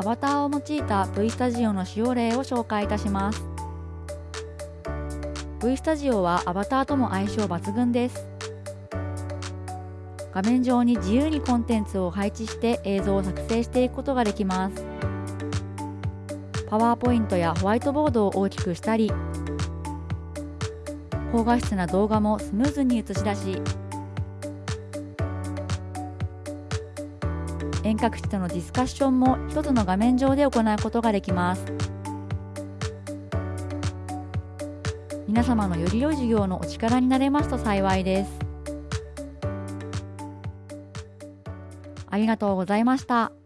アバターを用いた V スタジオの使用例を紹介いたします。V スタジオはアバターとも相性抜群です。画面上に自由にコンテンツを配置して映像を作成していくことができます。パワーポイントやホワイトボードを大きくしたり高画質な動画もスムーズに映し出し遠隔地とのディスカッションも一つの画面上で行うことができます皆様のより良い授業のお力になれますと幸いですありがとうございました。